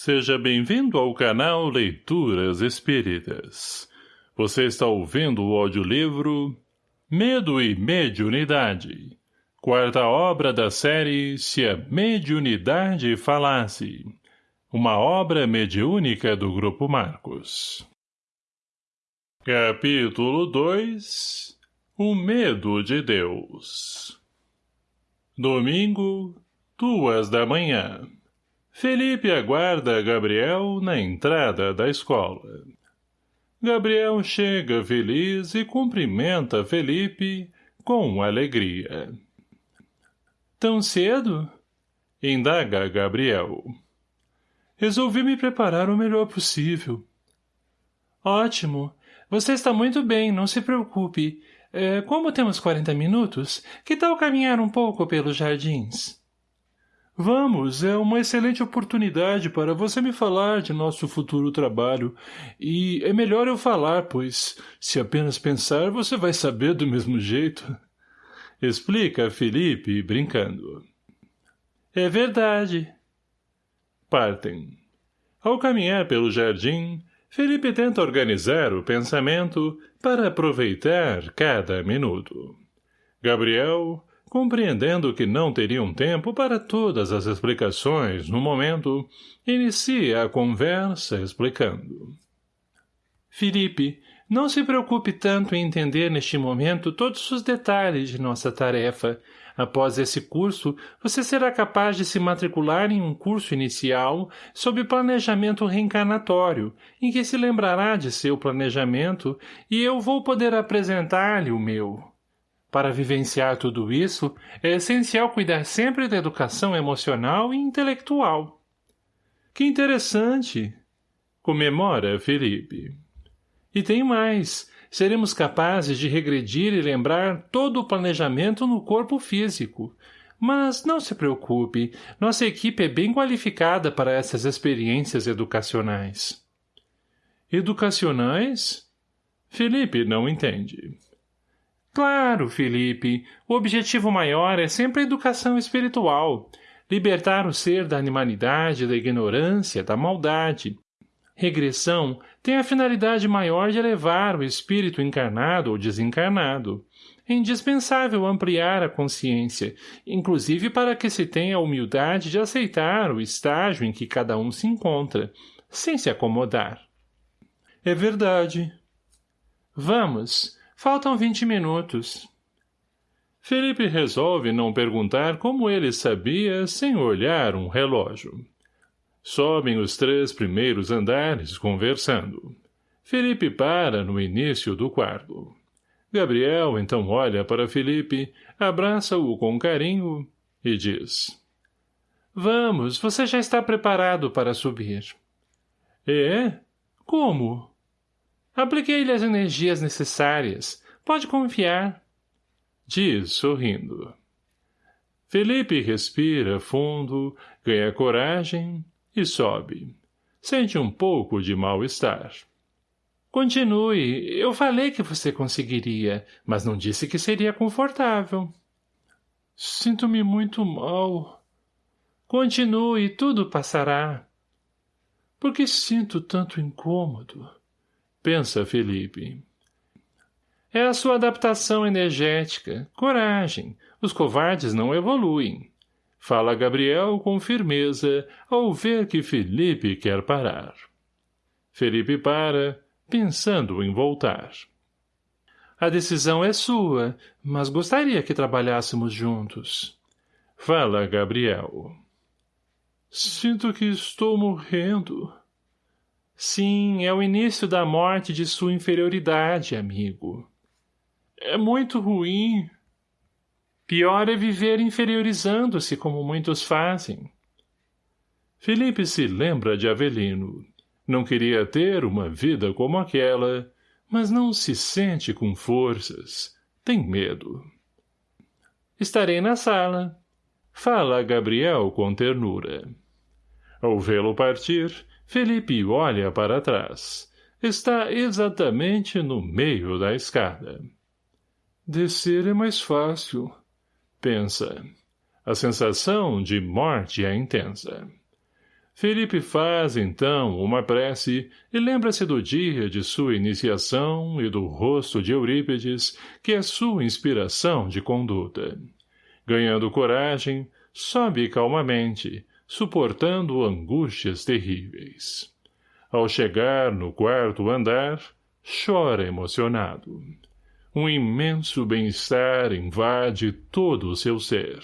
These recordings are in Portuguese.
Seja bem-vindo ao canal Leituras Espíritas. Você está ouvindo o audiolivro Medo e Mediunidade. Quarta obra da série Se a Mediunidade Falasse. Uma obra mediúnica do Grupo Marcos. Capítulo 2 O Medo de Deus Domingo, duas da manhã. Felipe aguarda Gabriel na entrada da escola. Gabriel chega feliz e cumprimenta Felipe com alegria. Tão cedo? Indaga Gabriel. Resolvi me preparar o melhor possível. Ótimo. Você está muito bem, não se preocupe. É, como temos 40 minutos, que tal caminhar um pouco pelos jardins? Vamos, é uma excelente oportunidade para você me falar de nosso futuro trabalho. E é melhor eu falar, pois, se apenas pensar, você vai saber do mesmo jeito. Explica Felipe, brincando. É verdade. Partem. Ao caminhar pelo jardim, Felipe tenta organizar o pensamento para aproveitar cada minuto. Gabriel, Compreendendo que não teriam tempo para todas as explicações no momento, inicia a conversa explicando. Felipe, não se preocupe tanto em entender neste momento todos os detalhes de nossa tarefa. Após esse curso, você será capaz de se matricular em um curso inicial sob planejamento reencarnatório, em que se lembrará de seu planejamento e eu vou poder apresentar-lhe o meu. Para vivenciar tudo isso, é essencial cuidar sempre da educação emocional e intelectual. Que interessante! Comemora Felipe. E tem mais. Seremos capazes de regredir e lembrar todo o planejamento no corpo físico. Mas não se preocupe, nossa equipe é bem qualificada para essas experiências educacionais. Educacionais? Felipe não entende. Claro, Felipe. O objetivo maior é sempre a educação espiritual. Libertar o ser da animalidade, da ignorância, da maldade. Regressão tem a finalidade maior de elevar o espírito encarnado ou desencarnado. É indispensável ampliar a consciência, inclusive para que se tenha a humildade de aceitar o estágio em que cada um se encontra, sem se acomodar. É verdade. Vamos, Faltam vinte minutos. Felipe resolve não perguntar como ele sabia sem olhar um relógio. Sobem os três primeiros andares conversando. Felipe para no início do quarto. Gabriel então olha para Felipe, abraça-o com carinho e diz. Vamos, você já está preparado para subir. É? Como? Apliquei-lhe as energias necessárias. Pode confiar. Diz, sorrindo. Felipe respira fundo, ganha coragem e sobe. Sente um pouco de mal-estar. Continue. Eu falei que você conseguiria, mas não disse que seria confortável. Sinto-me muito mal. Continue, tudo passará. Por que sinto tanto incômodo? Pensa Felipe. É a sua adaptação energética. Coragem. Os covardes não evoluem. Fala Gabriel com firmeza ao ver que Felipe quer parar. Felipe para, pensando em voltar. A decisão é sua, mas gostaria que trabalhássemos juntos. Fala Gabriel. Sinto que estou morrendo. Sim, é o início da morte de sua inferioridade, amigo. É muito ruim. Pior é viver inferiorizando-se como muitos fazem. Felipe se lembra de Avelino. Não queria ter uma vida como aquela, mas não se sente com forças. Tem medo. Estarei na sala. Fala Gabriel com ternura. Ao vê-lo partir, Felipe olha para trás. Está exatamente no meio da escada. Descer é mais fácil, pensa. A sensação de morte é intensa. Felipe faz, então, uma prece e lembra-se do dia de sua iniciação e do rosto de Eurípides, que é sua inspiração de conduta. Ganhando coragem, sobe calmamente, suportando angústias terríveis. Ao chegar no quarto andar, chora emocionado. Um imenso bem-estar invade todo o seu ser.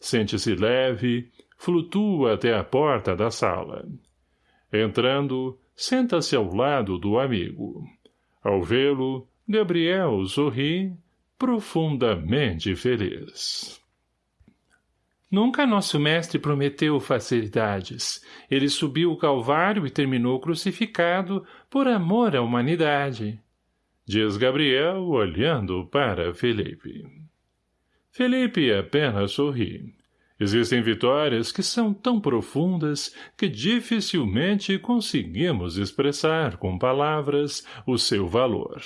Sente-se leve, flutua até a porta da sala. Entrando, senta-se ao lado do amigo. Ao vê-lo, Gabriel sorri, profundamente feliz. Nunca nosso mestre prometeu facilidades. Ele subiu o calvário e terminou crucificado por amor à humanidade. Diz Gabriel, olhando para Felipe. Felipe apenas sorri. Existem vitórias que são tão profundas que dificilmente conseguimos expressar com palavras o seu valor.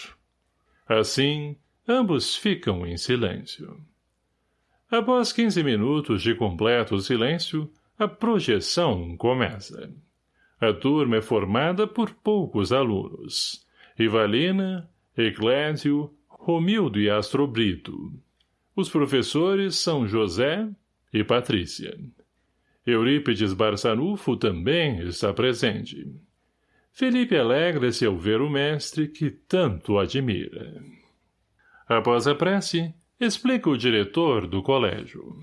Assim, ambos ficam em silêncio. Após quinze minutos de completo silêncio, a projeção começa. A turma é formada por poucos alunos. Ivalina, Eclésio, Romildo e Astrobrito. Os professores são José, e Patrícia. Eurípides Barçanufo também está presente. Felipe alegra-se ao ver o mestre que tanto admira. Após a prece, explica o diretor do colégio.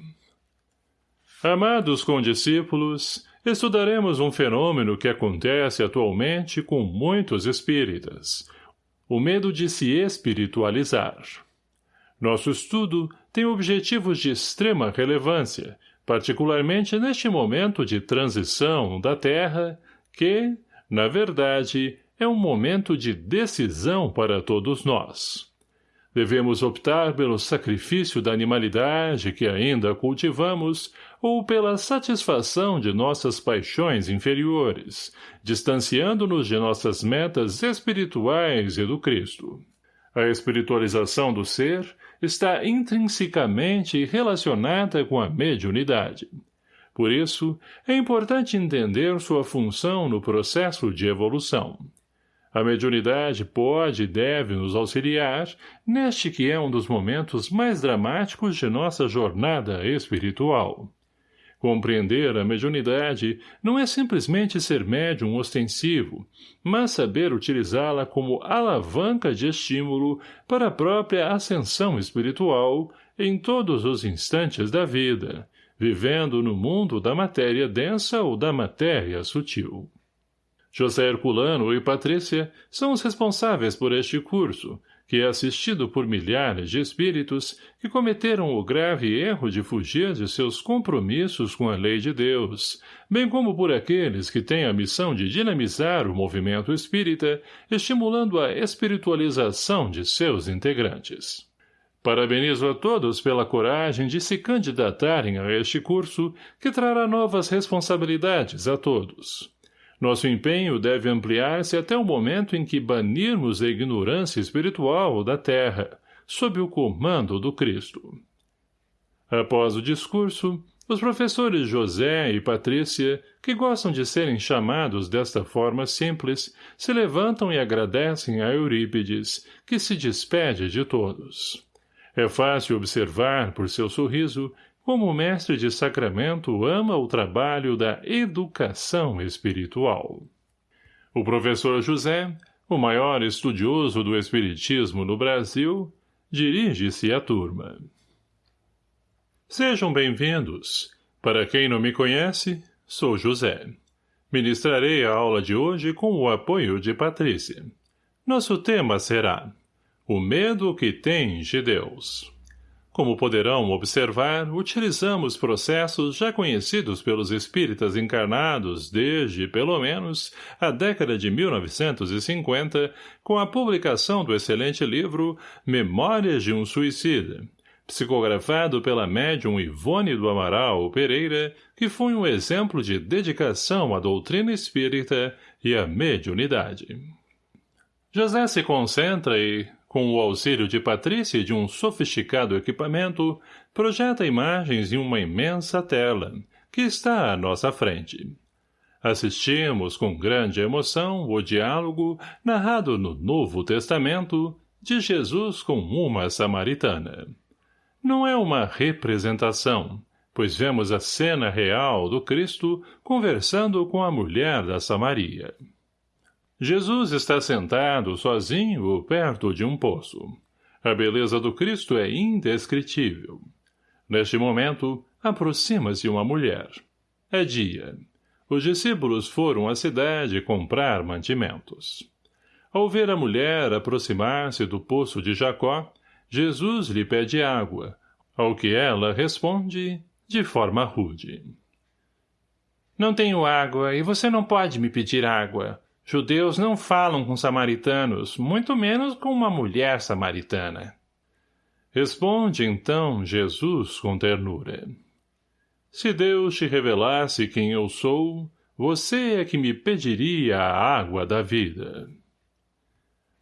Amados condiscípulos, estudaremos um fenômeno que acontece atualmente com muitos espíritas, o medo de se espiritualizar. Nosso estudo tem objetivos de extrema relevância, particularmente neste momento de transição da Terra, que, na verdade, é um momento de decisão para todos nós. Devemos optar pelo sacrifício da animalidade que ainda cultivamos ou pela satisfação de nossas paixões inferiores, distanciando-nos de nossas metas espirituais e do Cristo. A espiritualização do ser está intrinsecamente relacionada com a mediunidade. Por isso, é importante entender sua função no processo de evolução. A mediunidade pode e deve nos auxiliar neste que é um dos momentos mais dramáticos de nossa jornada espiritual. Compreender a mediunidade não é simplesmente ser médium ostensivo, mas saber utilizá-la como alavanca de estímulo para a própria ascensão espiritual em todos os instantes da vida, vivendo no mundo da matéria densa ou da matéria sutil. José Herculano e Patrícia são os responsáveis por este curso, que é assistido por milhares de espíritos que cometeram o grave erro de fugir de seus compromissos com a lei de Deus, bem como por aqueles que têm a missão de dinamizar o movimento espírita, estimulando a espiritualização de seus integrantes. Parabenizo a todos pela coragem de se candidatarem a este curso, que trará novas responsabilidades a todos. Nosso empenho deve ampliar-se até o momento em que banirmos a ignorância espiritual da Terra, sob o comando do Cristo. Após o discurso, os professores José e Patrícia, que gostam de serem chamados desta forma simples, se levantam e agradecem a Eurípides, que se despede de todos. É fácil observar, por seu sorriso, como o mestre de sacramento ama o trabalho da educação espiritual. O professor José, o maior estudioso do espiritismo no Brasil, dirige-se à turma. Sejam bem-vindos. Para quem não me conhece, sou José. Ministrarei a aula de hoje com o apoio de Patrícia. Nosso tema será O medo que tem de Deus. Como poderão observar, utilizamos processos já conhecidos pelos espíritas encarnados desde, pelo menos, a década de 1950, com a publicação do excelente livro Memórias de um Suicida, psicografado pela médium Ivone do Amaral Pereira, que foi um exemplo de dedicação à doutrina espírita e à mediunidade. José se concentra e, com o auxílio de Patrícia e de um sofisticado equipamento, projeta imagens em uma imensa tela, que está à nossa frente. assistimos com grande emoção o diálogo, narrado no Novo Testamento, de Jesus com uma samaritana. Não é uma representação, pois vemos a cena real do Cristo conversando com a mulher da Samaria. Jesus está sentado sozinho perto de um poço. A beleza do Cristo é indescritível. Neste momento, aproxima-se uma mulher. É dia. Os discípulos foram à cidade comprar mantimentos. Ao ver a mulher aproximar-se do poço de Jacó, Jesus lhe pede água, ao que ela responde de forma rude. Não tenho água e você não pode me pedir água. Judeus não falam com samaritanos, muito menos com uma mulher samaritana. Responde então Jesus com ternura. Se Deus te revelasse quem eu sou, você é que me pediria a água da vida.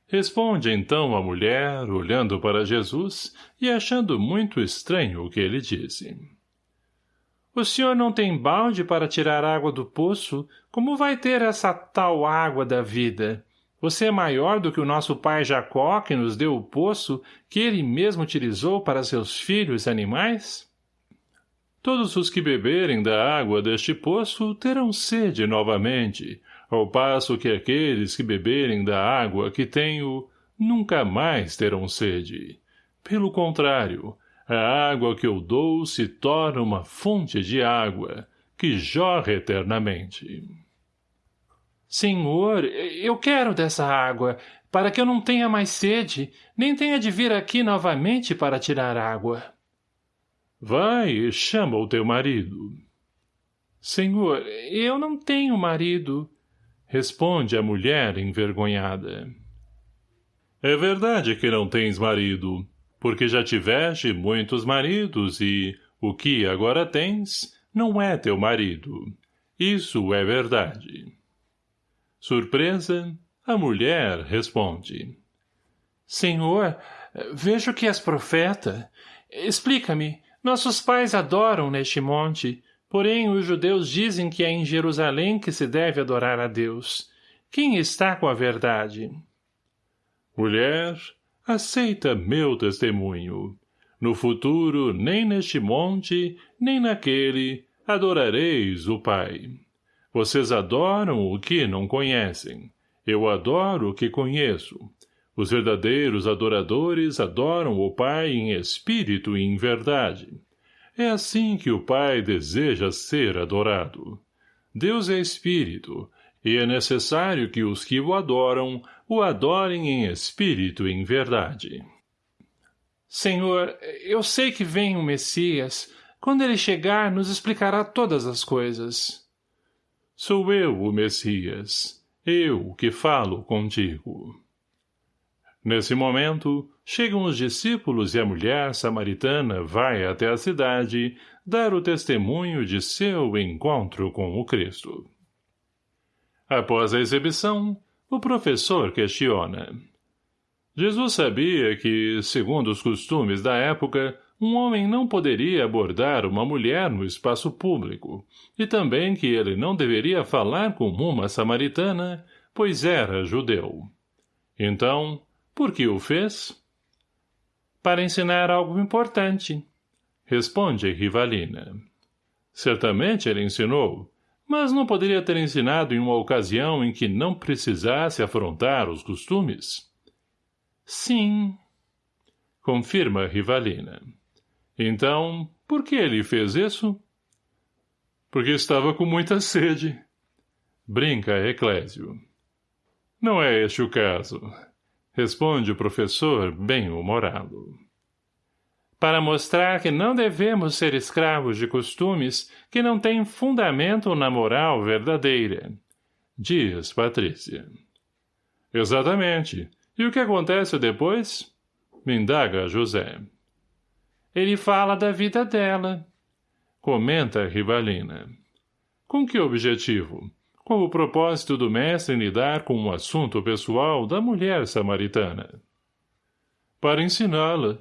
Responde então a mulher, olhando para Jesus e achando muito estranho o que ele disse. O senhor não tem balde para tirar água do poço? Como vai ter essa tal água da vida? Você é maior do que o nosso pai Jacó, que nos deu o poço, que ele mesmo utilizou para seus filhos animais? Todos os que beberem da água deste poço terão sede novamente, ao passo que aqueles que beberem da água que tenho nunca mais terão sede. Pelo contrário, a água que eu dou se torna uma fonte de água, que jorra eternamente. Senhor, eu quero dessa água, para que eu não tenha mais sede, nem tenha de vir aqui novamente para tirar água. Vai e chama o teu marido. Senhor, eu não tenho marido, Responde a mulher envergonhada. É verdade que não tens marido, porque já tiveste muitos maridos e o que agora tens não é teu marido. Isso é verdade. Surpresa, a mulher responde. Senhor, vejo que és profeta. Explica-me, nossos pais adoram neste monte, Porém, os judeus dizem que é em Jerusalém que se deve adorar a Deus. Quem está com a verdade? Mulher, aceita meu testemunho. No futuro, nem neste monte, nem naquele, adorareis o Pai. Vocês adoram o que não conhecem. Eu adoro o que conheço. Os verdadeiros adoradores adoram o Pai em espírito e em verdade. É assim que o Pai deseja ser adorado. Deus é Espírito, e é necessário que os que o adoram o adorem em espírito e em verdade. Senhor, eu sei que vem o Messias. Quando ele chegar, nos explicará todas as coisas. Sou eu o Messias, eu que falo contigo. Nesse momento, chegam os discípulos e a mulher samaritana vai até a cidade dar o testemunho de seu encontro com o Cristo. Após a exibição, o professor questiona. Jesus sabia que, segundo os costumes da época, um homem não poderia abordar uma mulher no espaço público, e também que ele não deveria falar com uma samaritana, pois era judeu. Então, por que o fez? Para ensinar algo importante. Responde Rivalina. Certamente ele ensinou, mas não poderia ter ensinado em uma ocasião em que não precisasse afrontar os costumes? Sim. Confirma Rivalina. Então, por que ele fez isso? Porque estava com muita sede. Brinca Eclésio. Não é este o caso. Responde o professor, bem-humorado. Para mostrar que não devemos ser escravos de costumes que não têm fundamento na moral verdadeira. Diz Patrícia. Exatamente. E o que acontece depois? Me indaga José. Ele fala da vida dela. Comenta Rivalina. Com que objetivo? com o propósito do mestre em lidar com um assunto pessoal da mulher samaritana. Para ensiná-la.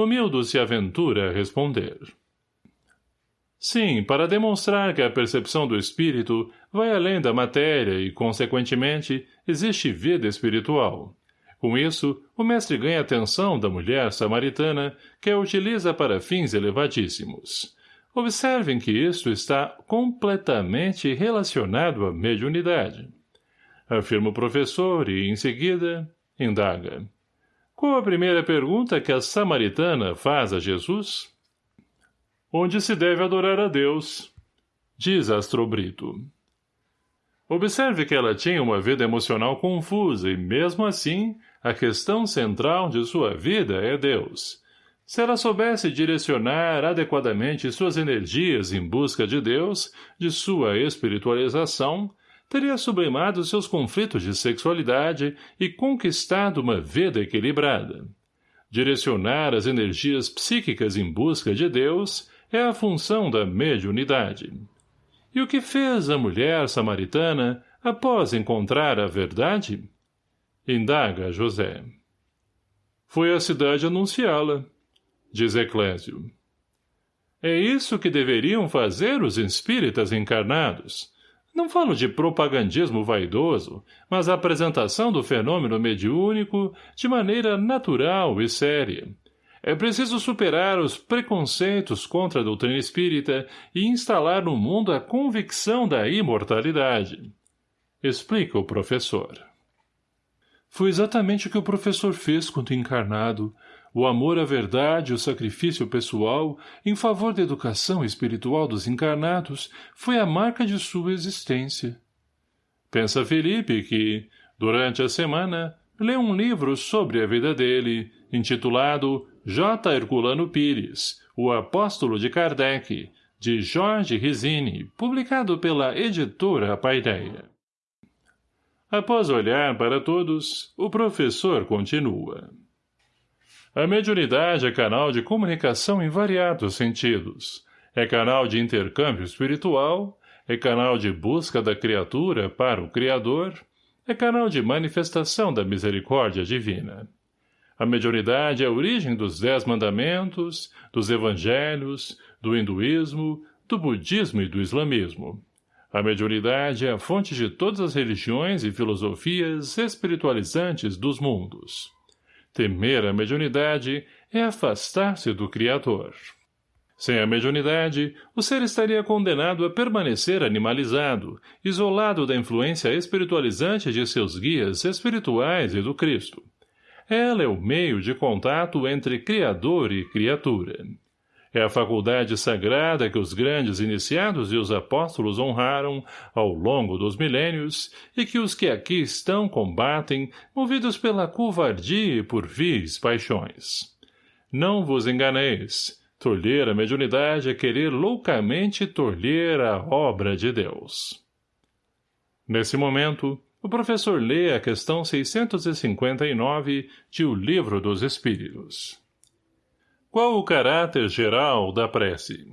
Romildo se aventura a responder. Sim, para demonstrar que a percepção do espírito vai além da matéria e, consequentemente, existe vida espiritual. Com isso, o mestre ganha atenção da mulher samaritana, que a utiliza para fins elevadíssimos. Observem que isto está completamente relacionado à mediunidade. Afirma o professor e, em seguida, indaga. Qual a primeira pergunta que a samaritana faz a Jesus? Onde se deve adorar a Deus? Diz Astrobrito. Observe que ela tinha uma vida emocional confusa e, mesmo assim, a questão central de sua vida é Deus. Se ela soubesse direcionar adequadamente suas energias em busca de Deus, de sua espiritualização, teria sublimado seus conflitos de sexualidade e conquistado uma vida equilibrada. Direcionar as energias psíquicas em busca de Deus é a função da mediunidade. E o que fez a mulher samaritana após encontrar a verdade? Indaga José. Foi a cidade anunciá-la, diz Eclésio. É isso que deveriam fazer os espíritas encarnados. Não falo de propagandismo vaidoso, mas a apresentação do fenômeno mediúnico de maneira natural e séria, é preciso superar os preconceitos contra a doutrina espírita e instalar no mundo a convicção da imortalidade. Explica o professor. Foi exatamente o que o professor fez quando encarnado, o amor à verdade e o sacrifício pessoal em favor da educação espiritual dos encarnados foi a marca de sua existência. Pensa Felipe que, durante a semana, lê um livro sobre a vida dele, intitulado J. Herculano Pires, O Apóstolo de Kardec, de Jorge Risini, publicado pela editora Paideia. Após olhar para todos, o professor continua. A mediunidade é canal de comunicação em variados sentidos. É canal de intercâmbio espiritual, é canal de busca da criatura para o Criador, é canal de manifestação da misericórdia divina. A mediunidade é a origem dos Dez Mandamentos, dos Evangelhos, do hinduísmo, do budismo e do islamismo. A mediunidade é a fonte de todas as religiões e filosofias espiritualizantes dos mundos. Temer a mediunidade é afastar-se do Criador. Sem a mediunidade, o ser estaria condenado a permanecer animalizado, isolado da influência espiritualizante de seus guias espirituais e do Cristo. Ela é o meio de contato entre Criador e criatura. É a faculdade sagrada que os grandes iniciados e os apóstolos honraram ao longo dos milênios e que os que aqui estão combatem, movidos pela covardia e por vis paixões. Não vos enganeis. Tolher a mediunidade é querer loucamente tolher a obra de Deus. Nesse momento, o professor lê a questão 659 de O Livro dos Espíritos. Qual o caráter geral da prece?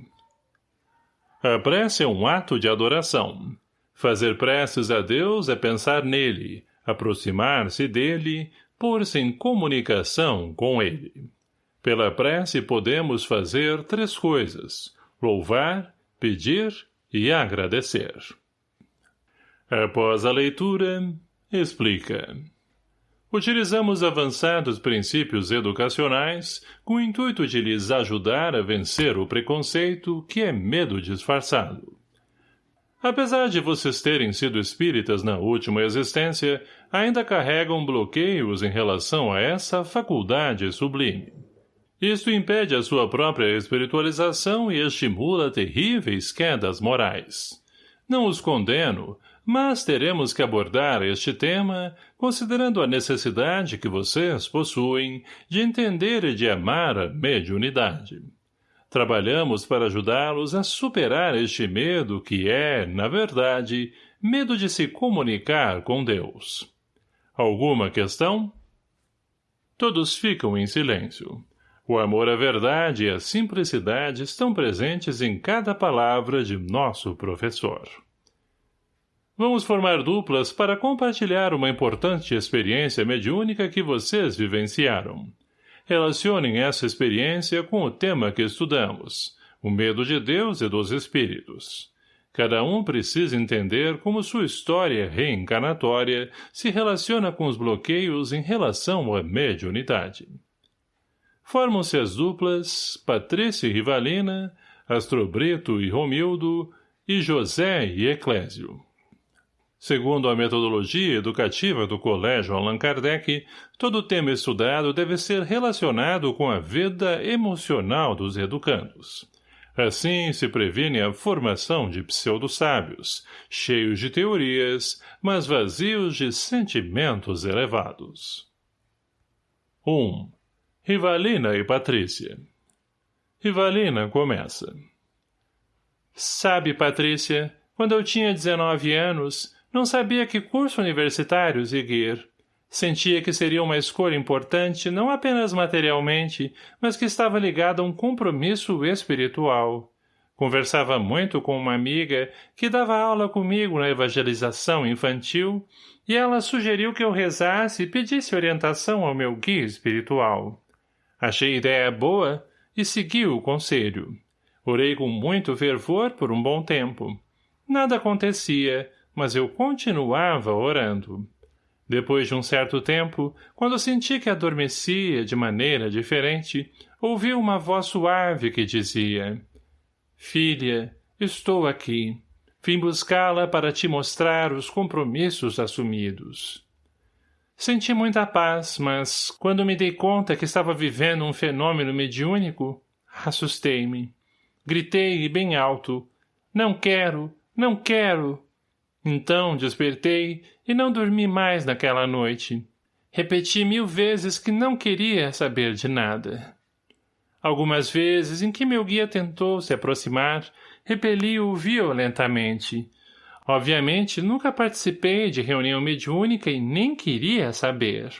A prece é um ato de adoração. Fazer preces a Deus é pensar nele, aproximar-se dele, pôr-se em comunicação com ele. Pela prece podemos fazer três coisas, louvar, pedir e agradecer. Após a leitura, explica. Utilizamos avançados princípios educacionais com o intuito de lhes ajudar a vencer o preconceito que é medo disfarçado. Apesar de vocês terem sido espíritas na última existência, ainda carregam bloqueios em relação a essa faculdade sublime. Isto impede a sua própria espiritualização e estimula terríveis quedas morais. Não os condeno, mas teremos que abordar este tema considerando a necessidade que vocês possuem de entender e de amar a mediunidade. Trabalhamos para ajudá-los a superar este medo que é, na verdade, medo de se comunicar com Deus. Alguma questão? Todos ficam em silêncio. O amor à verdade e a simplicidade estão presentes em cada palavra de nosso professor. Vamos formar duplas para compartilhar uma importante experiência mediúnica que vocês vivenciaram. Relacionem essa experiência com o tema que estudamos, o medo de Deus e dos espíritos. Cada um precisa entender como sua história reencarnatória se relaciona com os bloqueios em relação à mediunidade. Formam-se as duplas Patrícia e Rivalina, Astrobrito e Romildo, e José e Eclésio. Segundo a metodologia educativa do Colégio Allan Kardec, todo tema estudado deve ser relacionado com a vida emocional dos educandos. Assim se previne a formação de pseudo-sábios, cheios de teorias, mas vazios de sentimentos elevados. 1. Rivalina e Patrícia Rivalina começa. Sabe, Patrícia, quando eu tinha 19 anos, não sabia que curso universitário seguir. Sentia que seria uma escolha importante não apenas materialmente, mas que estava ligada a um compromisso espiritual. Conversava muito com uma amiga que dava aula comigo na evangelização infantil e ela sugeriu que eu rezasse e pedisse orientação ao meu guia espiritual. Achei ideia boa e segui o conselho. Orei com muito fervor por um bom tempo. Nada acontecia, mas eu continuava orando. Depois de um certo tempo, quando senti que adormecia de maneira diferente, ouvi uma voz suave que dizia Filha, estou aqui. Vim buscá-la para te mostrar os compromissos assumidos. Senti muita paz, mas, quando me dei conta que estava vivendo um fenômeno mediúnico, assustei-me. Gritei bem alto. Não quero, não quero. Então despertei e não dormi mais naquela noite. Repeti mil vezes que não queria saber de nada. Algumas vezes em que meu guia tentou se aproximar, repeli-o violentamente. Obviamente, nunca participei de reunião mediúnica e nem queria saber.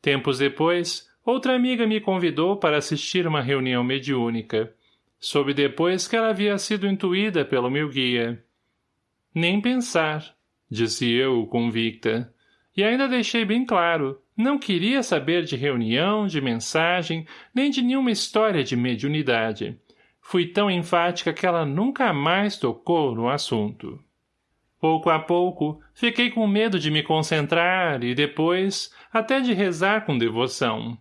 Tempos depois, outra amiga me convidou para assistir uma reunião mediúnica. Soube depois que ela havia sido intuída pelo meu guia. Nem pensar, disse eu, convicta. E ainda deixei bem claro, não queria saber de reunião, de mensagem, nem de nenhuma história de mediunidade. Fui tão enfática que ela nunca mais tocou no assunto. Pouco a pouco, fiquei com medo de me concentrar e depois, até de rezar com devoção.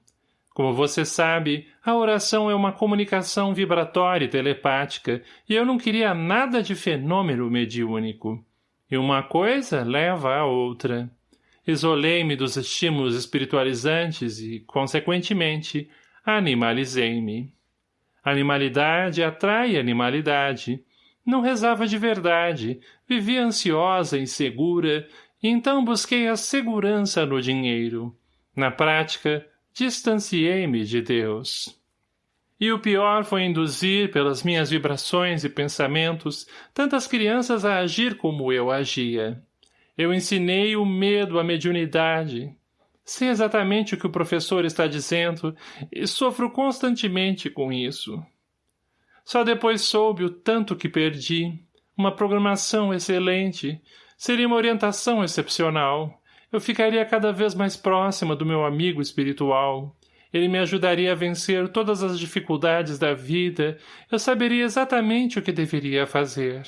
Como você sabe, a oração é uma comunicação vibratória e telepática, e eu não queria nada de fenômeno mediúnico. E uma coisa leva a outra. Isolei-me dos estímulos espiritualizantes e, consequentemente, animalizei-me. Animalidade atrai animalidade. Não rezava de verdade, vivia ansiosa, insegura, e então busquei a segurança no dinheiro. Na prática, distanciei-me de Deus. E o pior foi induzir, pelas minhas vibrações e pensamentos, tantas crianças a agir como eu agia. Eu ensinei o medo à mediunidade. Sei exatamente o que o professor está dizendo e sofro constantemente com isso. Só depois soube o tanto que perdi. Uma programação excelente. Seria uma orientação excepcional eu ficaria cada vez mais próxima do meu amigo espiritual. Ele me ajudaria a vencer todas as dificuldades da vida. Eu saberia exatamente o que deveria fazer.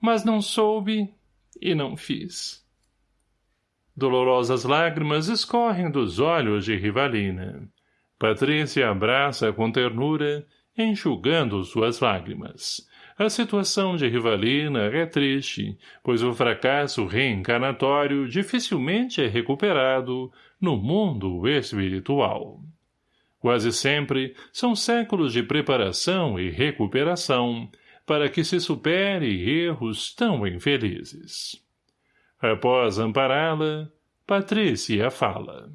Mas não soube e não fiz. Dolorosas lágrimas escorrem dos olhos de Rivalina. Patrícia abraça com ternura, enxugando suas lágrimas. A situação de Rivalina é triste, pois o fracasso reencarnatório dificilmente é recuperado no mundo espiritual. Quase sempre são séculos de preparação e recuperação para que se supere erros tão infelizes. Após ampará-la, Patrícia fala.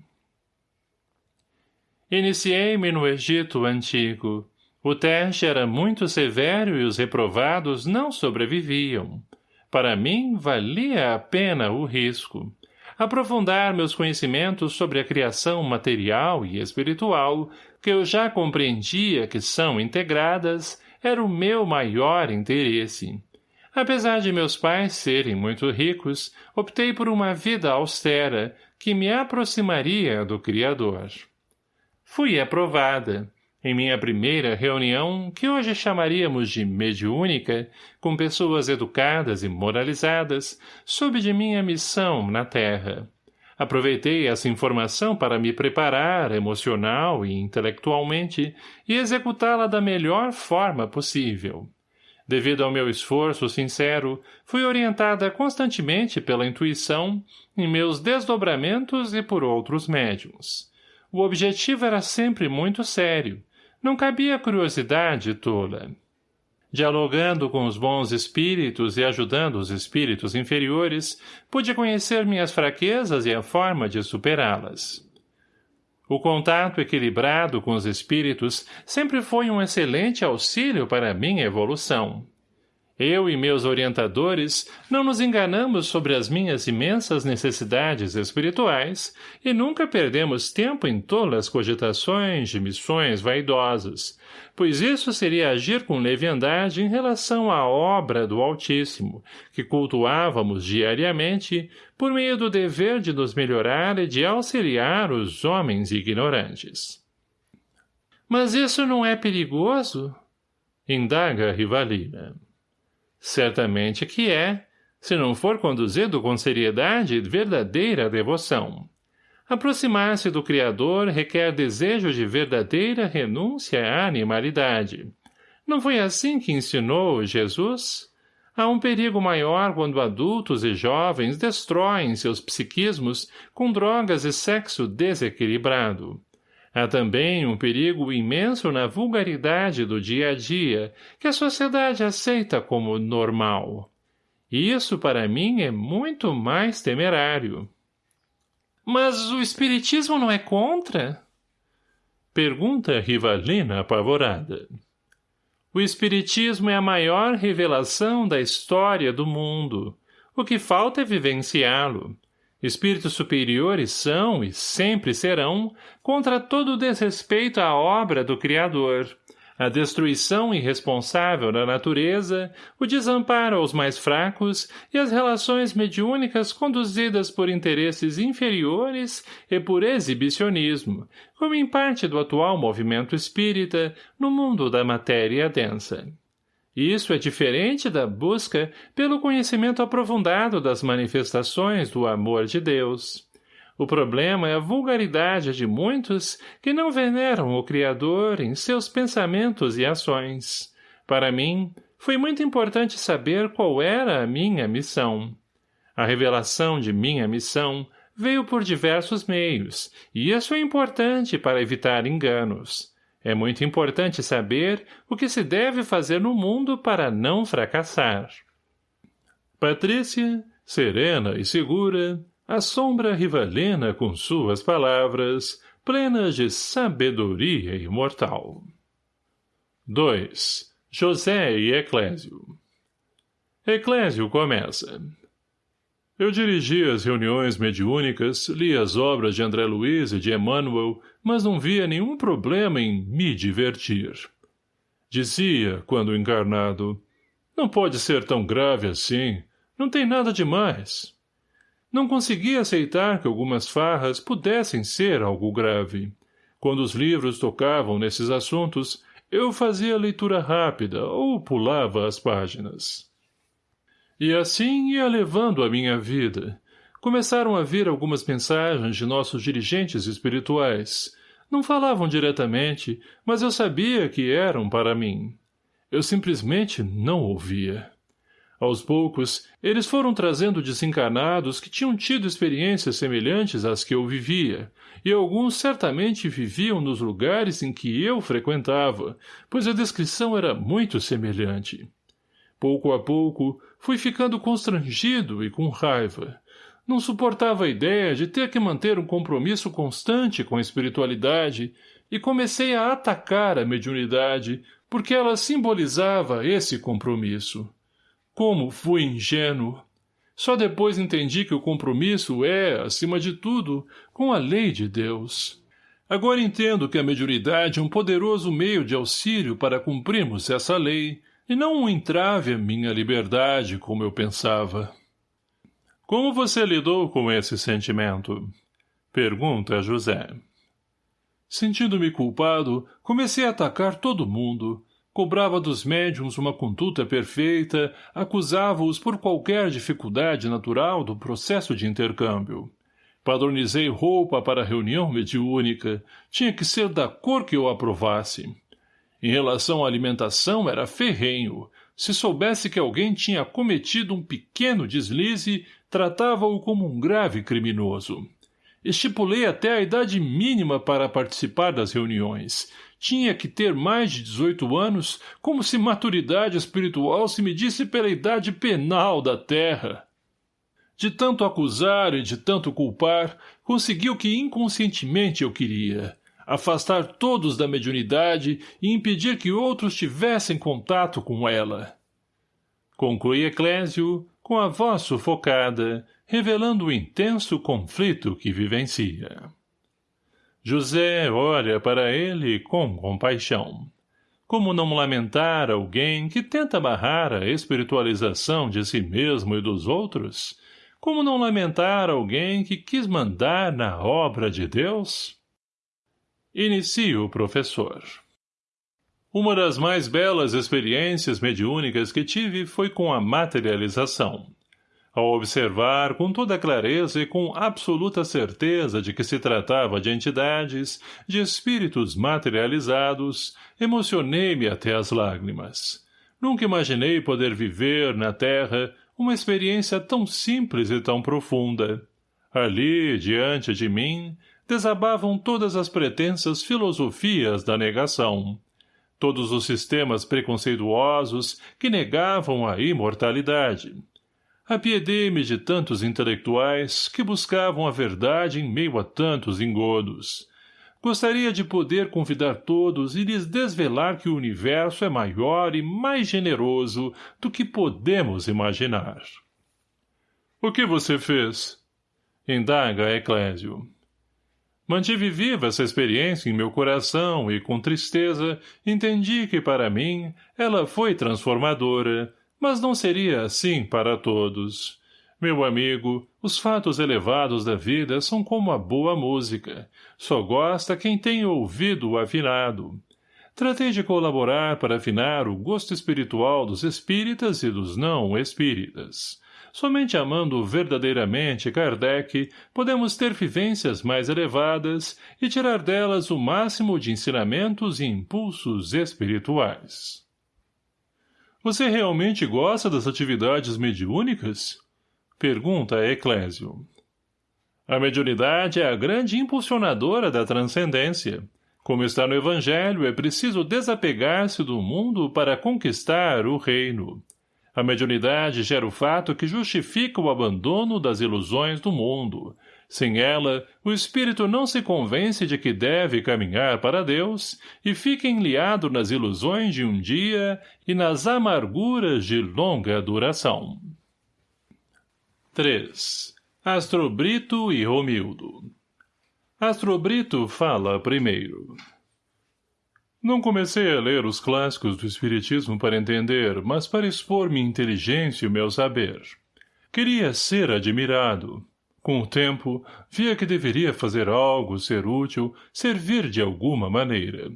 Iniciei-me no Egito Antigo, o teste era muito severo e os reprovados não sobreviviam. Para mim, valia a pena o risco. Aprofundar meus conhecimentos sobre a criação material e espiritual, que eu já compreendia que são integradas, era o meu maior interesse. Apesar de meus pais serem muito ricos, optei por uma vida austera, que me aproximaria do Criador. Fui aprovada Em minha primeira reunião, que hoje chamaríamos de mediúnica, com pessoas educadas e moralizadas, soube de minha missão na Terra. Aproveitei essa informação para me preparar emocional e intelectualmente e executá-la da melhor forma possível. Devido ao meu esforço sincero, fui orientada constantemente pela intuição, em meus desdobramentos e por outros médiums. O objetivo era sempre muito sério, não cabia curiosidade tola. Dialogando com os bons espíritos e ajudando os espíritos inferiores, pude conhecer minhas fraquezas e a forma de superá-las. O contato equilibrado com os espíritos sempre foi um excelente auxílio para a minha evolução. Eu e meus orientadores não nos enganamos sobre as minhas imensas necessidades espirituais e nunca perdemos tempo em tolas cogitações de missões vaidosas, pois isso seria agir com leviandade em relação à obra do Altíssimo, que cultuávamos diariamente por meio do dever de nos melhorar e de auxiliar os homens ignorantes. Mas isso não é perigoso? Indaga Rivalina. Certamente que é, se não for conduzido com seriedade e verdadeira devoção. Aproximar-se do Criador requer desejo de verdadeira renúncia à animalidade. Não foi assim que ensinou Jesus? Há um perigo maior quando adultos e jovens destroem seus psiquismos com drogas e sexo desequilibrado. Há também um perigo imenso na vulgaridade do dia a dia, que a sociedade aceita como normal. Isso, para mim, é muito mais temerário. Mas o espiritismo não é contra? Pergunta Rivalina apavorada. O espiritismo é a maior revelação da história do mundo. O que falta é vivenciá-lo. Espíritos superiores são, e sempre serão, contra todo desrespeito à obra do Criador, a destruição irresponsável da natureza, o desamparo aos mais fracos e as relações mediúnicas conduzidas por interesses inferiores e por exibicionismo, como em parte do atual movimento espírita no mundo da matéria densa. Isso é diferente da busca pelo conhecimento aprofundado das manifestações do amor de Deus. O problema é a vulgaridade de muitos que não veneram o Criador em seus pensamentos e ações. Para mim, foi muito importante saber qual era a minha missão. A revelação de minha missão veio por diversos meios, e isso é importante para evitar enganos. É muito importante saber o que se deve fazer no mundo para não fracassar. Patrícia, serena e segura, assombra Rivalena com suas palavras, plenas de sabedoria imortal. 2. José e Eclésio Eclésio começa. Eu dirigi as reuniões mediúnicas, li as obras de André Luiz e de Emmanuel, mas não via nenhum problema em me divertir. Dizia, quando encarnado, não pode ser tão grave assim, não tem nada demais. Não conseguia aceitar que algumas farras pudessem ser algo grave. Quando os livros tocavam nesses assuntos, eu fazia leitura rápida ou pulava as páginas. E assim ia levando a minha vida. Começaram a vir algumas mensagens de nossos dirigentes espirituais. Não falavam diretamente, mas eu sabia que eram para mim. Eu simplesmente não ouvia. Aos poucos, eles foram trazendo desencarnados que tinham tido experiências semelhantes às que eu vivia, e alguns certamente viviam nos lugares em que eu frequentava, pois a descrição era muito semelhante. Pouco a pouco, fui ficando constrangido e com raiva. Não suportava a ideia de ter que manter um compromisso constante com a espiritualidade e comecei a atacar a mediunidade porque ela simbolizava esse compromisso. Como fui ingênuo! Só depois entendi que o compromisso é, acima de tudo, com a lei de Deus. Agora entendo que a mediunidade é um poderoso meio de auxílio para cumprirmos essa lei, e não um entrave à minha liberdade, como eu pensava. Como você lidou com esse sentimento? Pergunta José. Sentindo-me culpado, comecei a atacar todo mundo. Cobrava dos médiums uma conduta perfeita, acusava-os por qualquer dificuldade natural do processo de intercâmbio. Padronizei roupa para a reunião mediúnica. Tinha que ser da cor que eu aprovasse. Em relação à alimentação, era ferrenho. Se soubesse que alguém tinha cometido um pequeno deslize, tratava-o como um grave criminoso. Estipulei até a idade mínima para participar das reuniões. Tinha que ter mais de 18 anos, como se maturidade espiritual se medisse pela idade penal da terra. De tanto acusar e de tanto culpar, conseguiu o que inconscientemente eu queria. Afastar todos da mediunidade e impedir que outros tivessem contato com ela. Conclui Eclésio, com a voz sufocada, revelando o intenso conflito que vivencia. José olha para ele com compaixão. Como não lamentar alguém que tenta barrar a espiritualização de si mesmo e dos outros? Como não lamentar alguém que quis mandar na obra de Deus? Inicia o professor. Uma das mais belas experiências mediúnicas que tive foi com a materialização. Ao observar com toda clareza e com absoluta certeza de que se tratava de entidades, de espíritos materializados, emocionei-me até as lágrimas. Nunca imaginei poder viver, na Terra, uma experiência tão simples e tão profunda. Ali, diante de mim, desabavam todas as pretensas filosofias da negação. Todos os sistemas preconceituosos que negavam a imortalidade. Apiedei-me de tantos intelectuais que buscavam a verdade em meio a tantos engodos. Gostaria de poder convidar todos e lhes desvelar que o universo é maior e mais generoso do que podemos imaginar. — O que você fez? Indaga Eclésio. Mantive viva essa experiência em meu coração e, com tristeza, entendi que, para mim, ela foi transformadora, mas não seria assim para todos. Meu amigo, os fatos elevados da vida são como a boa música. Só gosta quem tem ouvido afinado. Tratei de colaborar para afinar o gosto espiritual dos espíritas e dos não espíritas. Somente amando verdadeiramente Kardec, podemos ter vivências mais elevadas e tirar delas o máximo de ensinamentos e impulsos espirituais. Você realmente gosta das atividades mediúnicas? Pergunta Eclésio. A mediunidade é a grande impulsionadora da transcendência. Como está no Evangelho, é preciso desapegar-se do mundo para conquistar o reino. A mediunidade gera o fato que justifica o abandono das ilusões do mundo. Sem ela, o espírito não se convence de que deve caminhar para Deus e fica enliado nas ilusões de um dia e nas amarguras de longa duração. 3. Astrobrito e Romildo Astrobrito fala primeiro. Não comecei a ler os clássicos do Espiritismo para entender, mas para expor minha inteligência e o meu saber. Queria ser admirado. Com o tempo, via que deveria fazer algo, ser útil, servir de alguma maneira.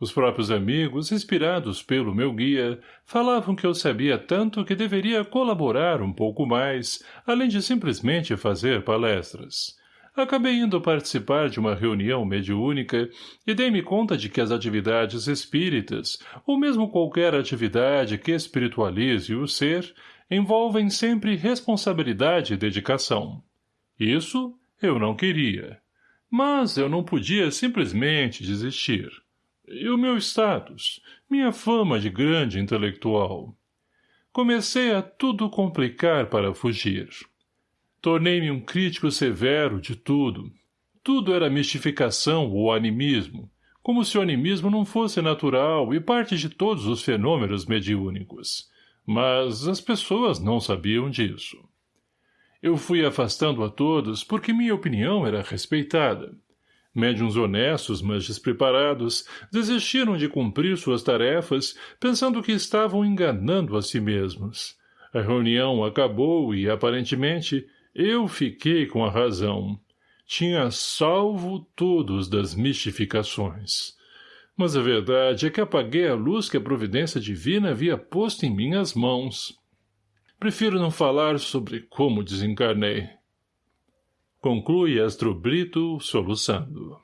Os próprios amigos, inspirados pelo meu guia, falavam que eu sabia tanto que deveria colaborar um pouco mais, além de simplesmente fazer palestras. Acabei indo participar de uma reunião mediúnica e dei-me conta de que as atividades espíritas, ou mesmo qualquer atividade que espiritualize o ser, envolvem sempre responsabilidade e dedicação. Isso eu não queria. Mas eu não podia simplesmente desistir. E o meu status, minha fama de grande intelectual. Comecei a tudo complicar para fugir. Tornei-me um crítico severo de tudo. Tudo era mistificação ou animismo, como se o animismo não fosse natural e parte de todos os fenômenos mediúnicos. Mas as pessoas não sabiam disso. Eu fui afastando a todos porque minha opinião era respeitada. Médiuns honestos, mas despreparados, desistiram de cumprir suas tarefas, pensando que estavam enganando a si mesmos. A reunião acabou e, aparentemente, eu fiquei com a razão. tinha salvo todos das mistificações. Mas a verdade é que apaguei a luz que a providência divina havia posto em minhas mãos. Prefiro não falar sobre como desencarnei. Conclui Astrobrito, soluçando.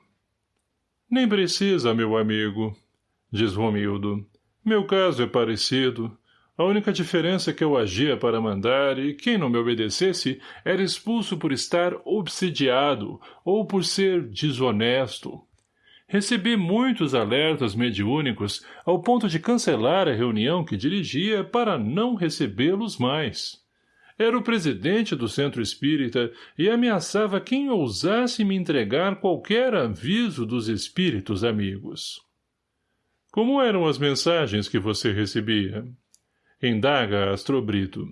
Nem precisa, meu amigo, diz Romildo. Meu caso é parecido. A única diferença é que eu agia para mandar e quem não me obedecesse era expulso por estar obsidiado ou por ser desonesto. Recebi muitos alertas mediúnicos ao ponto de cancelar a reunião que dirigia para não recebê-los mais. Era o presidente do centro espírita e ameaçava quem ousasse me entregar qualquer aviso dos espíritos amigos. Como eram as mensagens que você recebia? Indaga Astrobrito.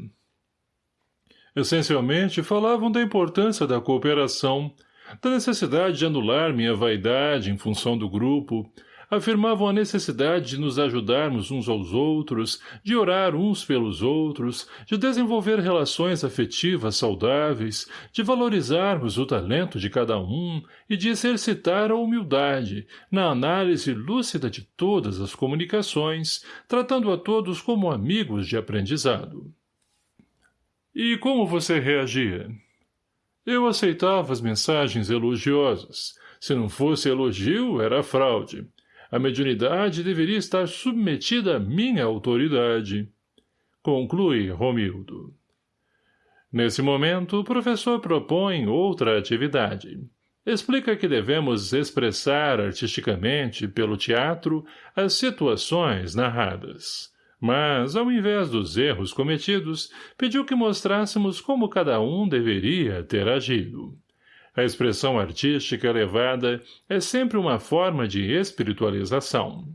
Essencialmente, falavam da importância da cooperação, da necessidade de anular minha vaidade em função do grupo, afirmavam a necessidade de nos ajudarmos uns aos outros, de orar uns pelos outros, de desenvolver relações afetivas saudáveis, de valorizarmos o talento de cada um e de exercitar a humildade na análise lúcida de todas as comunicações, tratando a todos como amigos de aprendizado. E como você reagia? Eu aceitava as mensagens elogiosas. Se não fosse elogio, era fraude. A mediunidade deveria estar submetida à minha autoridade. Conclui Romildo. Nesse momento, o professor propõe outra atividade. Explica que devemos expressar artisticamente, pelo teatro, as situações narradas. Mas, ao invés dos erros cometidos, pediu que mostrássemos como cada um deveria ter agido. A expressão artística elevada é sempre uma forma de espiritualização.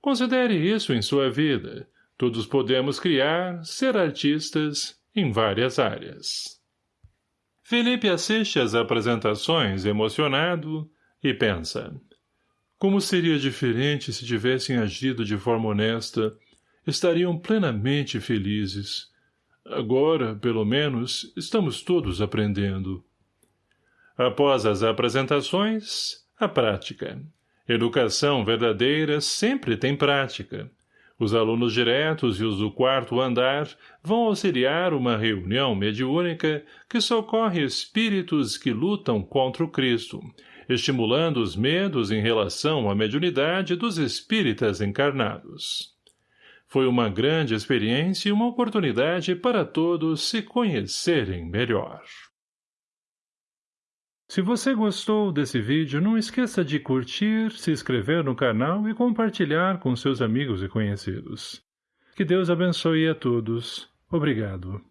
Considere isso em sua vida. Todos podemos criar, ser artistas, em várias áreas. Felipe assiste às apresentações emocionado e pensa. Como seria diferente se tivessem agido de forma honesta, estariam plenamente felizes. Agora, pelo menos, estamos todos aprendendo. Após as apresentações, a prática. Educação verdadeira sempre tem prática. Os alunos diretos e os do quarto andar vão auxiliar uma reunião mediúnica que socorre espíritos que lutam contra o Cristo, estimulando os medos em relação à mediunidade dos espíritas encarnados. Foi uma grande experiência e uma oportunidade para todos se conhecerem melhor. Se você gostou desse vídeo, não esqueça de curtir, se inscrever no canal e compartilhar com seus amigos e conhecidos. Que Deus abençoe a todos. Obrigado.